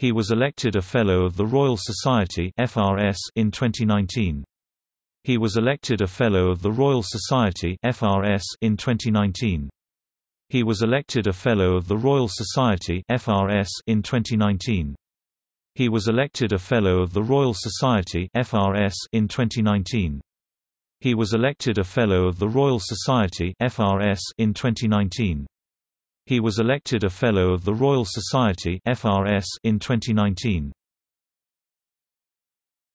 He was elected a Fellow of the Royal Society (FRS) in 2019. He was elected a Fellow of the Royal Society (FRS) in 2019. He was elected a Fellow of the Royal Society (FRS) in 2019. He was elected a Fellow of the Royal Society (FRS) in 2019. He was elected a Fellow of the Royal Society (FRS) in 2019. He was elected a Fellow of the Royal Society in 2019.